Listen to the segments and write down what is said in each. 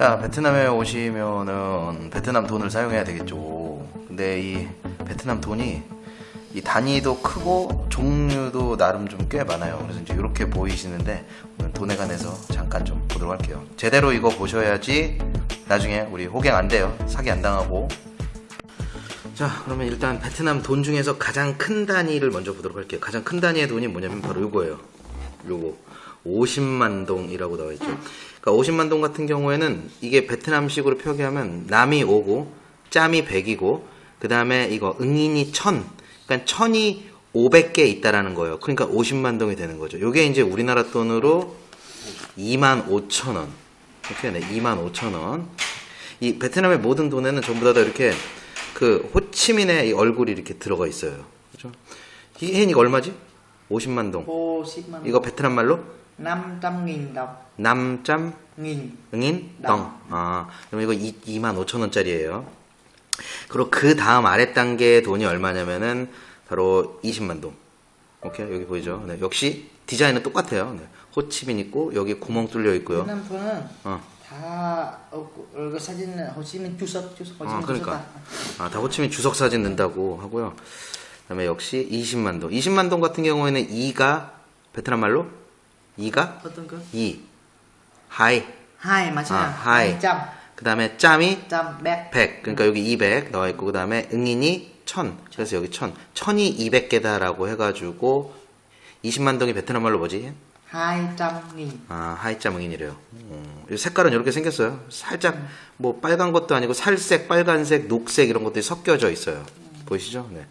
자, 베트남에 오시면은 베트남 돈을 사용해야 되겠죠. 근데 이 베트남 돈이 이 단위도 크고 종류도 나름 좀 꽤 많아요. 그래서 이제 이렇게 보이시는데 오늘 돈에 관해서 잠깐 좀 보도록 할게요. 제대로 이거 보셔야지 나중에 우리 호갱 안 돼요. 사기 안 당하고. 자, 그러면 일단 베트남 돈 중에서 가장 큰 단위를 먼저 보도록 할게요. 가장 큰 단위의 돈이 뭐냐면 바로 요거예요. 요거. 50만 동이라고 나와 있죠. 그러니까 50만 동 같은 경우에는 이게 베트남식으로 표기하면 남이 5고 짬이 100이고 그 다음에 이거 응인이 1000. 그러니까 1000이 500개 있다라는 거예요. 그러니까 50만 동이 되는 거죠. 요게 이제 우리나라 돈으로 2만 5천 원. 이렇게 네, 2만 5천 원. 이 베트남의 모든 돈에는 전부 다 이렇게 그 호치민의 이 얼굴이 이렇게 들어가 있어요. 그죠? 이게 이거 얼마지? 50만 동. 50만 이거 베트남 말로 500.000 đồng 남짬 nghìn 응인 당. 덩. 아, 그럼 이거 2, 만 5천 원짜리예요. 그리고 그 다음 아래 단계의 돈이 얼마냐면은 바로 20만 동. 오케이 여기 보이죠? 네, 역시 디자인은 똑같아요. 네, 호치민 있고 여기 구멍 뚫려 있고요. 돈은 어. 다 어, 그 사진 호치민 주석 주석 호치민 아, 그러니까. 주석 아, 다 호치민 주석 사진 넣는다고 하고요. 그다음에 역시 20만 동. 20만 동 같은 경우에는 2가 베트남 말로 2가 어떤 거? 2. hai. hai mà 아, hai. trăm 그다음에 짬이 trăm 백 100. 그러니까 여기 200 나와 있고 그 다음에 nghìn이 1000. 그래서 여기 1000. 1000이 200개다라고 해 가지고 20만 동이 베트남 말로 뭐지? nghìn 아, hai trăm nghìn이래요. 음, 이 색깔은 이렇게 생겼어요. 살짝 뭐 빨간 것도 아니고 살색, 빨간색, 녹색 이런 것들이 섞여져 있어요. 보이시죠? 네.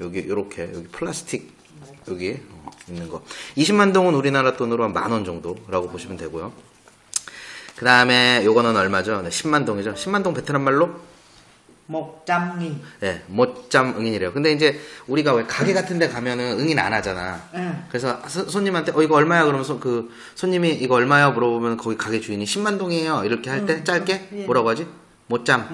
여기 이렇게 여기 플라스틱 여기 어, 있는 거. 20만 동은 우리나라 돈으로 한 만 원 정도라고 보시면 되고요. 그 다음에 요거는 얼마죠? 네, 10만 동이죠. 10만 동 베트남 말로 nghìn 네, 못짬 응인이래요. 근데 이제 우리가 왜 가게 같은 데 가면은 응인 안 하잖아. 응. 그래서 서- 손님한테 어 이거 얼마야 그러면 서- 그 손님이 이거 얼마야 물어보면 거기 가게 주인이 10만 동이에요. 이렇게 할때 짧게 예. 뭐라고 하지? một trăm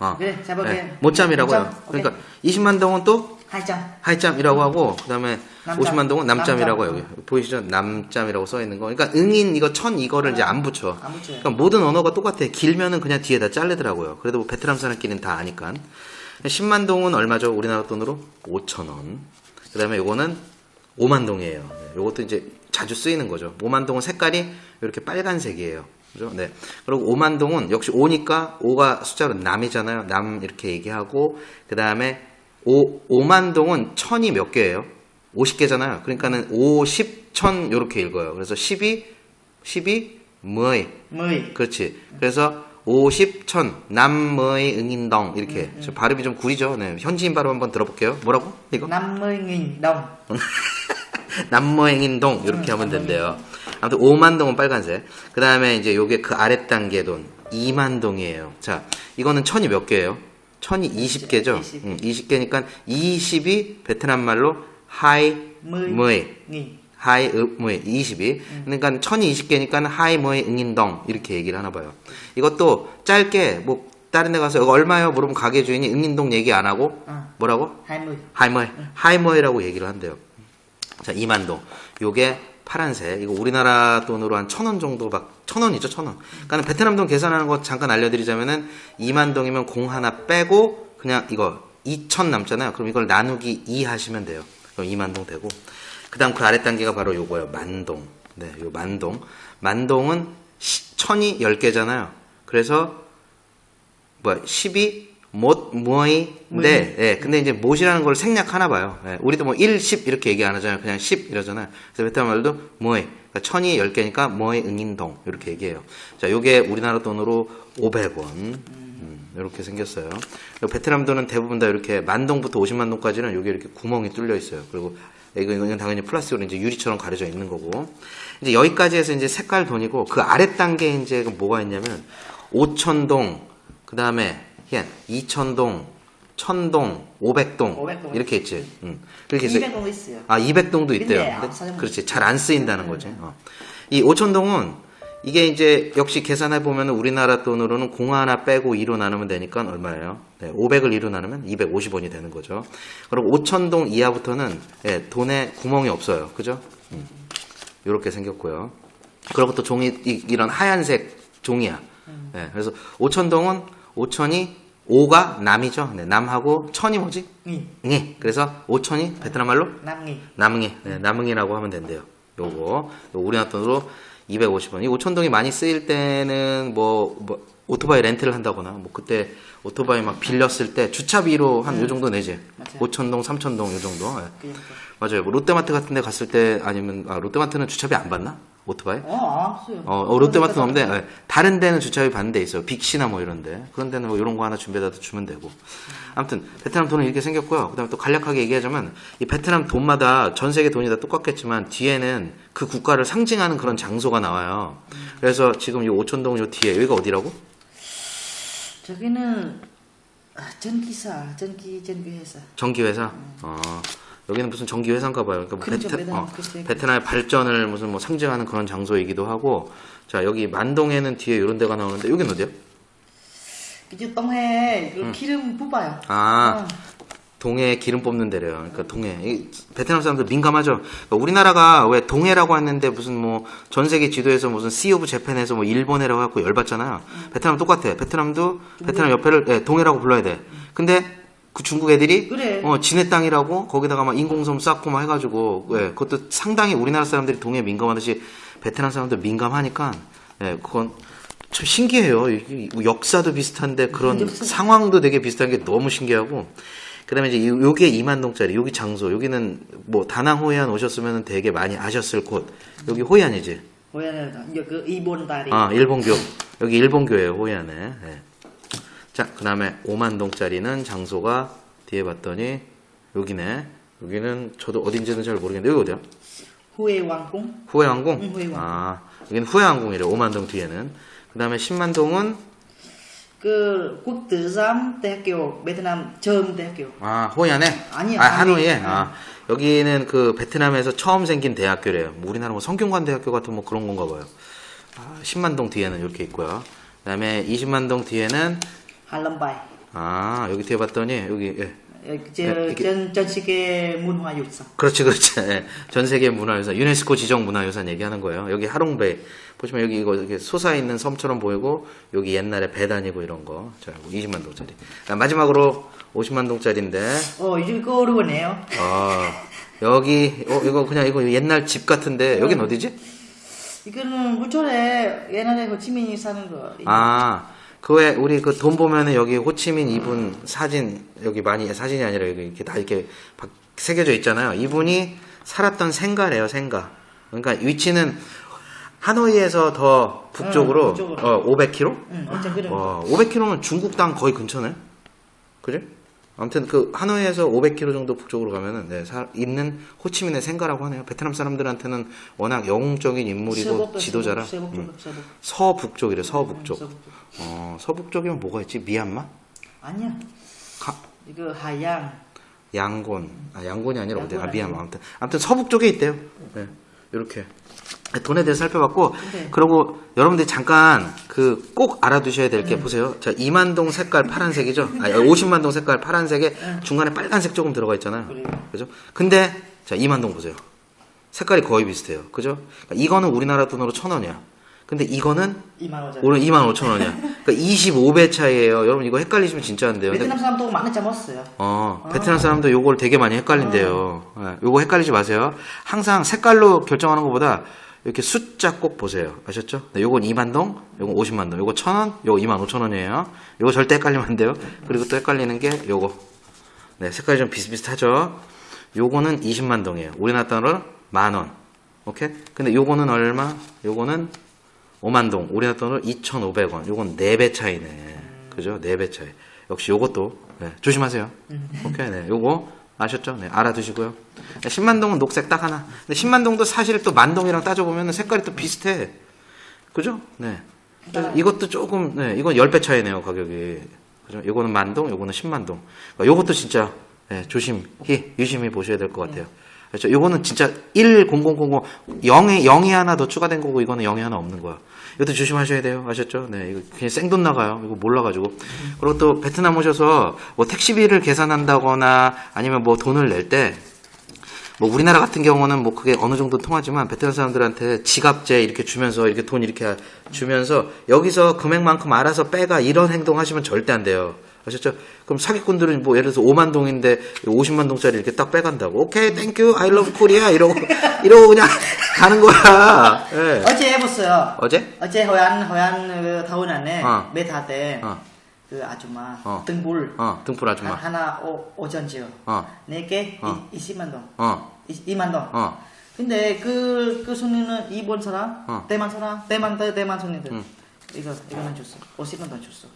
어. 그래 잡아볼게 네, 못짬이라고 해요. 그러니까 20만 동은 또 trăm 하이짬이라고 하고 그다음에 남짬. 50만 동은 남짬이라고 남짬. 여기 보이시죠? 남짬이라고 써 있는 거. 그러니까 응인 이거 천 이거를 이제 안 붙여. 안 붙여요. 그러니까 모든 언어가 똑같아. 길면은 그냥 뒤에다 자르더라고요. 그래도 뭐 베트남 사람끼리는 다 아니까. 10만 동은 얼마죠? 우리나라 돈으로 5천 원. 그다음에 요거는 5만 동이에요. 네, 요것도 이제 자주 쓰이는 거죠. 5만 동은 색깔이 이렇게 빨간색이에요. 그죠? 네. 그리고 5만 동은 역시 5니까 5가 숫자로 남이잖아요. 남 이렇게 얘기하고 그다음에 5 5만 동은 천이 몇 개예요? 50개잖아요. 그러니까는 5, 10, 천 요렇게 읽어요. 그래서 12 12 10 mười 그렇지. 그래서 50, 천, 남의 응인덩 이렇게 음, 저 발음이 좀 구리죠. 네. 현지인 발음 한번 들어볼게요. 뭐라고? 이거? mươi nghìn đồng năm mươi nghìn đồng 이렇게 하면 된대요. 아무튼 5만 동은 빨간색. 그 다음에 이제 요게 그 아래 단계 돈 2만 동이에요. 자, 이거는 천이 몇 개예요? 천이 20개죠. 20. 응, 20개니까 20이 베트남 말로 hai mươi hai mươi 20이 그러니까 천이 20개니까 hai mươi nghìn đồng 이렇게 얘기를 하나 봐요. 이것도 짧게 뭐 다른 데 가서 이거 얼마요? 물으면 가게 주인이 nghìn đồng 얘기 안 하고 어. 뭐라고? hai mươi hai mươi, 하이머이라고 얘기를 한대요. 자, 2만동. 요게 파란색. 이거 우리나라 돈으로 한 천 원 정도 막, 천 원이죠, 천 원. 그러니까 베트남 돈 계산하는 거 잠깐 알려드리자면은 2만 동이면 공 하나 빼고 그냥 이거 2천 남잖아요. 그럼 이걸 나누기 2 하시면 돼요. 그럼 2만 동 되고. 그 다음 그 아래 단계가 바로 요거예요. 만동. 네, 요 만동. 만동은 시- 천이 10개잖아요. 그래서 뭐야 10이 못 뭐이인데 예, 근데 이제 못이라는 걸 생략하나 봐요. 예, 우리도 뭐 1, 10 이렇게 얘기 안 하잖아요. 그냥 10 이러잖아요. 그래서 베트남 말도 뭐이 그러니까 천이 10개니까 뭐이 응인동 이렇게 얘기해요. 자, 요게 우리나라 돈으로 500원. 음, 이렇게 생겼어요. 그리고 베트남 돈은 대부분 다 이렇게 만동부터 50만 동까지는 여기 이렇게 구멍이 뚫려 있어요. 그리고 이거- 이거는 당연히 플라스틱으로 이제 유리처럼 가려져 있는 거고. 이제 여기까지 해서 이제 색깔 돈이고 그 아래 단계에 이제 뭐가 있냐면 5천동, 그 다음에 2천동, 천동, 500동 500동. 이렇게 있지. 음. 그렇게 해서 200도 있어요 아 200동도 있대요. 근데 안 근데 사용하죠. 그렇지 잘 안 쓰인다는 거지. 어. 이 5천동은 이게 이제 역시 계산해 보면 우리나라 돈으로는 공 하나 빼고 2로 나누면 되니까 얼마예요? 네, 500을 2로 나누면 250원이 되는 거죠. 그리고 5천동 이하부터는 예, 돈에 구멍이 없어요. 그죠? 이렇게 생겼고요. 그리고 또 종이 이, 런 하얀색 종이야. 네, 그래서 오천동은 오천이 오가 남이죠. 네, 남하고 천이 뭐지? nghi 네. 그래서 오천이 베트남 말로 nghi 남응이, 네, 남응이라고 하면 된대요. 요거, 요거 우리나라 돈으로 250원. 이 오천동이 많이 쓰일 때는 뭐, 뭐 오토바이 렌트를 한다거나 뭐 그때 오토바이 막 빌렸을 때 주차비로 한 요 정도 내지. 맞아요. 오천동, 삼천동 요 정도. 예. cái 맞아요. 뭐 롯데마트 같은 데 갔을 때 아니면 아, 롯데마트는 주차비 안 받나? 오토바이? 어, 없어요. 어, 어, 롯데마트는 없는데 예, 다른 데는 주차비 받는 데 있어요. 빅시나 뭐 이런 데. 그런 데는 뭐 이런 거 하나 준비해다 주면 되고. 아무튼 베트남 돈은 이렇게 생겼고요. 그 다음에 또 간략하게 얘기하자면 이 베트남 돈마다 전 세계 돈이 다 똑같겠지만 뒤에는 그 국가를 상징하는 그런 장소가 나와요. 그래서 지금 이 오천동 요 뒤에 여기가 어디라고? 저기는 아, 전기사, 전기 전기회사. 전기회사. 어, 여기는 무슨 전기회사인가 봐요. 그러니까 뭐 그렇죠, 베트, 어. 베트남의 발전을 무슨 뭐 상징하는 그런 장소이기도 하고. 자, 여기 만동에는 뒤에 이런 데가 나오는데 여기는 어디야? cái 똥해 그 기름 뽑아요. 아, 어. 동해 기름 뽑는 데래요. 그러니까 동해. 이 베트남 사람들 민감하죠. 그러니까 우리나라가 왜 동해라고 했는데 무슨 뭐 전 세계 지도에서 무슨 Sea of Japan에서 뭐 일본해라고 갖고 열받잖아요. 베트남 똑같아. 베트남도 베트남 옆에를 예, 동해라고 불러야 돼. 근데 그 중국 애들이 그래. 어 지네 땅이라고 거기다가 막 인공섬 쌓고 막 해가지고 예, 그것도 상당히 우리나라 사람들이 동해 민감하듯이 베트남 사람들 민감하니까 예, 그건 참 신기해요. 역사도 비슷한데 그런 역사. 상황도 되게 비슷한 게 너무 신기하고 그다음에 이제 요- 요게 2만 동짜리 여기 장소 여기는 뭐 다낭 호이안 오셨으면 되게 많이 아셨을 곳 여기 호이안이지 이제 그 이본 다리. 아 일본교 여기 일본교예요 호이안에 예. 자 그 다음에 5만 동짜리는 장소가 뒤에 봤더니 여기네 여기는 저도 어딘지는 잘 모르겠는데 여기 어디야 후에 왕궁. 후해항공 응, 후해항공. 아 여기는 후해항공이래 5만 동 뒤에는 그 다음에 10만 동은 그 국tử giám 대학교 베트남 처음 대학교. 아, 호이안에? 아니요, 아, 하노이에? 아니, 아, 여기는 그 베트남에서 처음 생긴 대학교래요. 뭐 우리나라 뭐 성균관 대학교 같은 뭐 그런 건가 봐요. 아, 10만 동 뒤에는 이렇게 있고요. 그 다음에 20만 동 뒤에는, 한람바이. 아, 여기 뒤에 봤더니, 여기, 예. 네, 전, 이게- 전, 전 세계 문화유산. 그렇지, 그렇지. 예. 전 세계 문화유산, 유네스코 지정 문화유산 얘기하는 거예요. 여기 하롱베이. 보시면 여기 이거 이렇게 솟아 있는 섬처럼 보이고, 여기 옛날에 배 다니고 이런 거. 자, 20만 동짜리. 아, 마지막으로 50만 동짜리인데, 어, 이거 어려우네요. 아, 여기, 어, 이거 그냥 이거 옛날 집 같은데, 여긴 어디지? 이거는 부천에 옛날에 호치민이 사는 거. 아, 그 외, 우리 그 돈 보면은 여기 호치민 이분 사진, 여기 많이, 사진이 아니라 여기 이렇게 다 이렇게 박- 새겨져 있잖아요. 이분이 살았던 생가래요, 생가. 그러니까 위치는 하노이에서 더 북쪽으로, 응, 북쪽으로. 어, 500km? 응, 그래. 와, 500km면 중국 땅 거의 근처네? 그지? 아무튼 그 하노이에서 500km 정도 북쪽으로 가면은 네, 사- 있는 호치민의 생가라고 하네요. 베트남 사람들한테는 워낙 영웅적인 인물이고 서북도, 지도자라. 서북, 음. 서북, 서북. 서북쪽이래, 서북쪽. 서북. 어, 서북쪽이면 뭐가 있지? 미얀마? 아니야. 가- 이거 하양. 양곤. 아, 양곤이 아니라 어디야? 아, 양곤 미얀마. 아무튼, 아무튼 서북쪽에 있대요. 네, 이렇게. 돈에 대해서 살펴봤고, 네. 그리고 여러분들이 잠깐 그 꼭 알아두셔야 될게 네. 보세요. 자, 2만 동 색깔 파란색이죠? 아니, 50만 동 색깔 파란색에 중간에 빨간색 조금 들어가 있잖아요. 네. 그래요. 그죠? 근데, 자, 2만 동 보세요. 색깔이 거의 비슷해요. 그죠? 그러니까 이거는 우리나라 돈으로 천 원이야. 근데 이거는 2만 원짜리. 오늘 2만 5천 원이야. 그러니까 25배 차이예요. 여러분 이거 헷갈리시면 진짜 안 돼요. 베트남 사람도 많이 잡았어요. 어, 베트남 사람도 요걸 되게 많이 헷갈린대요. 예, 요거 헷갈리지 마세요. 항상 색깔로 결정하는 것보다 이렇게 숫자 꼭 보세요. 아셨죠? 네, 요건 2만 동, 요건 50만 동, 요거 1,000원, 요거 2만 5천 원이에요. 요거 절대 헷갈리면 안 돼요. 그리고 또 헷갈리는 게 요거. 네, 색깔이 좀 비슷비슷하죠? 요거는 20만 동이에요. 우리나라 돈으로 만 원. 오케이? 근데 요거는 얼마? 요거는 5만 동. 우리나라 돈으로 2,500원. 요건 4배 차이네. 그죠? 4배 차이. 역시 요것도 네, 조심하세요. 오케이. 네. 요거 아셨죠? 네, 알아두시고요. 네, 10만 동은 녹색 딱 하나. 근데 10만 동도 사실 또 만동이랑 따져보면 색깔이 또 비슷해. 그죠? 네. 이것도 조금, 네, 이건 10배 차이네요, 가격이. 그죠? 요거는 만동, 요거는 10만 동. 그러니까 요것도 진짜, 네, 조심히, 유심히 보셔야 될 것 같아요. 그렇죠? 요거는 진짜 1, 0, 0, 0, 0, 0에, 0이 하나 더 추가된 거고, 이거는 0이 하나 없는 거야. 이것도 조심하셔야 돼요. 아셨죠? 네, 이거 그냥 생돈 나가요. 이거 몰라가지고. 그리고 또 베트남 오셔서 뭐 택시비를 계산한다거나 아니면 뭐 돈을 낼 때, 뭐 우리나라 같은 경우는 뭐 그게 어느 정도 통하지만 베트남 사람들한테 지갑째 이렇게 주면서 이렇게 돈 이렇게 주면서 여기서 금액만큼 알아서 빼가 이런 행동 하시면 절대 안 돼요. 아셨죠? 그럼 사기꾼들은 뭐 예를 들어서 5만 동인데 50만 동짜리 이렇게 딱 빼간다고. OK, thank you, I love Korea 이러고 이러고 그냥 가는 거야. 예. 어제 해봤어요. 어제? 어제 호이안 호이안 그 타운 안에 어. 메타 때 어. 그 아줌마 어. 등불 어, 등불 아줌마. 하- 하나 오, 오전지요. 어. 네개 어. 20만 동. 어. 2만 동. 어. 근데 그, 그 손님은 일본 사람, 어. 대만 사람, 대만, 대- 대만 손님들. 응. 이거, 이거는 줬어. 50만 동 줬어.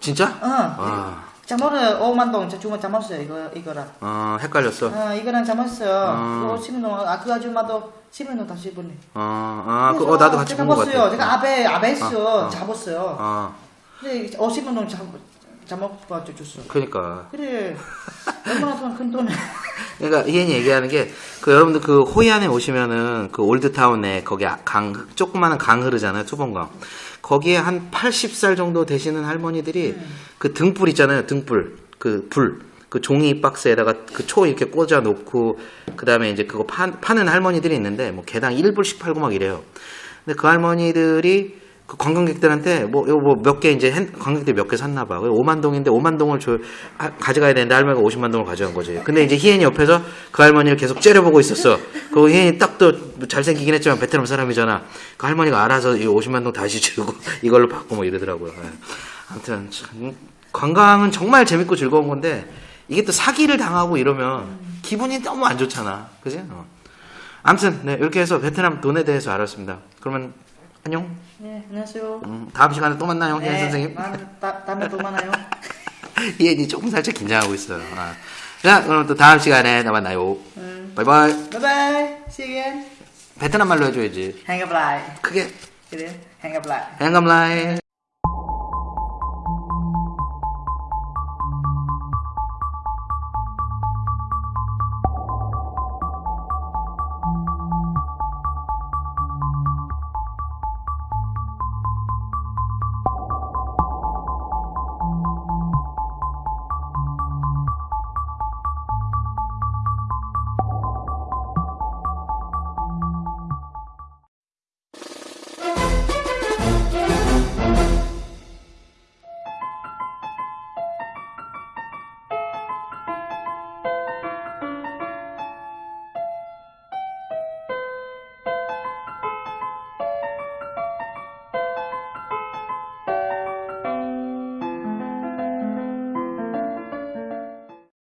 진짜? 어. 아. 잠옷을 5만 동, 저 주문 잠옷어요. 이거, 이거랑. 어, 헷갈렸어. 어, 이거랑. 아. 10만 동. 아, 그 아줌마도 10만 동 다시 보내. 어, 아, 그, 어, 나도 같이 제가 본것 봤어요. 같아. 제가 아베, 아베스 어, 어. 잡았어요. 어, 근데 50만 동 잠, 잠옷 봐줘 줬어. 그니까. 그래. 얼마나 돈, 큰 돈을. 그러니까 이현이 얘기하는 게 그 여러분들 그 호이안에 오시면은 그 올드타운에 거기 강 조그마한 강 흐르잖아요 투번강. 거기에 한 80살 정도 되시는 할머니들이 그 등불 있잖아요 등불. 그 불. 그 종이 박스에다가 그 초 이렇게 꽂아 놓고 그 다음에 이제 그거 파, 파는 할머니들이 있는데 뭐 개당 1불씩 팔고 막 이래요. 근데 그 할머니들이 그 관광객들한테 뭐 이거 뭐 몇 개 이제 핸- 관광객들 몇 개 샀나 봐. 5만 동인데 5만 동을 줘 아, 가져가야 되는데 할머니가 50만 동을 가져간 거지. 근데 이제 희엔이 옆에서 그 할머니를 계속 째려보고 있었어. 그 희엔이 딱 또 잘생기긴 했지만 베트남 사람이잖아. 그 할머니가 알아서 이 50만 동 다시 주고 이걸로 받고 뭐 이러더라고요. 예. 아무튼 참, 관광은 정말 재밌고 즐거운 건데 이게 또 사기를 당하고 이러면 기분이 너무 안 좋잖아. 그지? 어. 아무튼 네, 이렇게 해서 베트남 돈에 대해서 알았습니다. 그러면 안녕. 네, 안녕하세요. 음, 다음 시간에 또 만나요, 희엔 네, 선생님. 만- 다, 다음에 또 만나요. 희엔이 조금 살짝 긴장하고 있어요. 아. 자, 그럼 또 다음 시간에 또 만나요. 음. 바이바이. Bye. See you again. 베트남 말로 해줘야지. Hẹn gặp lại. 크게. Cái đấy. Hẹn gặp lại. 행감라이.